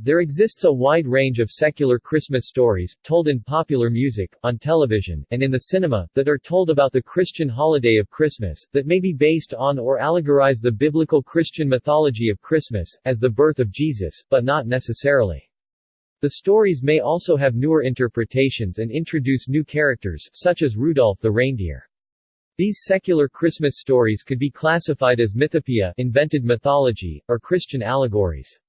There exists a wide range of secular Christmas stories, told in popular music, on television, and in the cinema, that are told about the Christian holiday of Christmas, that may be based on or allegorize the biblical Christian mythology of Christmas, as the birth of Jesus, but not necessarily. The stories may also have newer interpretations and introduce new characters, such as Rudolph the reindeer. These secular Christmas stories could be classified as mythopoeia invented mythology, or Christian allegories.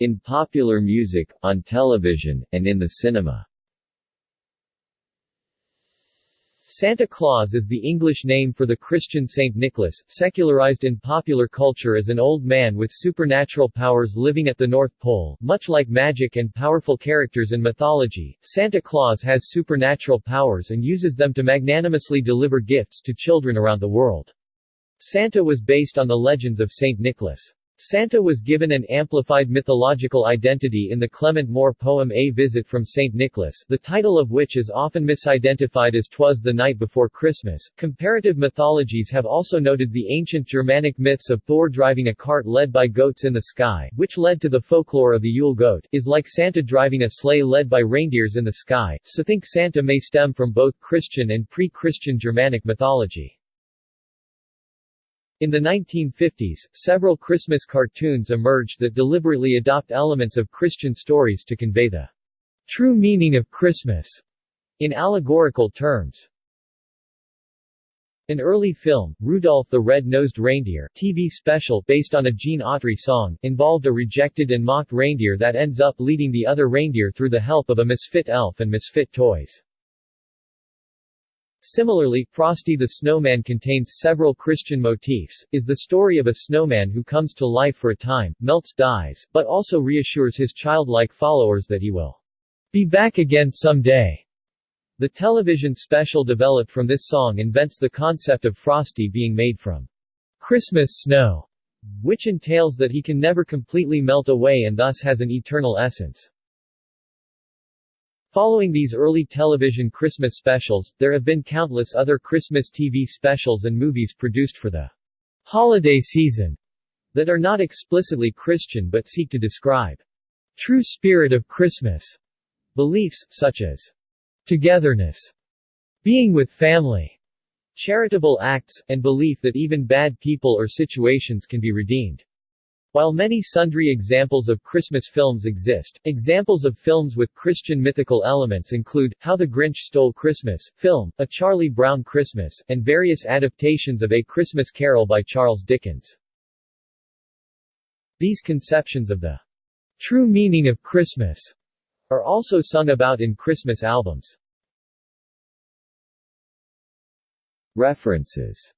In popular music, on television, and in the cinema Santa Claus is the English name for the Christian Saint Nicholas, secularized in popular culture as an old man with supernatural powers living at the North Pole. Much like magic and powerful characters in mythology, Santa Claus has supernatural powers and uses them to magnanimously deliver gifts to children around the world. Santa was based on the legends of Saint Nicholas. Santa was given an amplified mythological identity in the Clement Moore poem A Visit from St. Nicholas, the title of which is often misidentified as Twas the Night Before Christmas. Comparative mythologies have also noted the ancient Germanic myths of Thor driving a cart led by goats in the sky, which led to the folklore of the Yule goat, is like Santa driving a sleigh led by reindeers in the sky, so think Santa may stem from both Christian and pre-Christian Germanic mythology. In the 1950s, several Christmas cartoons emerged that deliberately adopt elements of Christian stories to convey the true meaning of Christmas in allegorical terms. An early film, Rudolph the Red-Nosed Reindeer TV special based on a Gene Autry song, involved a rejected and mocked reindeer that ends up leading the other reindeer through the help of a misfit elf and misfit toys. Similarly, Frosty the Snowman contains several Christian motifs, is the story of a snowman who comes to life for a time, melts dies, but also reassures his childlike followers that he will be back again someday. The television special developed from this song invents the concept of Frosty being made from Christmas snow, which entails that he can never completely melt away and thus has an eternal essence. Following these early television Christmas specials, there have been countless other Christmas TV specials and movies produced for the holiday season that are not explicitly Christian but seek to describe true spirit of Christmas beliefs, such as togetherness, being with family, charitable acts, and belief that even bad people or situations can be redeemed. While many sundry examples of Christmas films exist, examples of films with Christian mythical elements include, How the Grinch Stole Christmas, film, A Charlie Brown Christmas, and various adaptations of A Christmas Carol by Charles Dickens. These conceptions of the true meaning of Christmas are also sung about in Christmas albums. References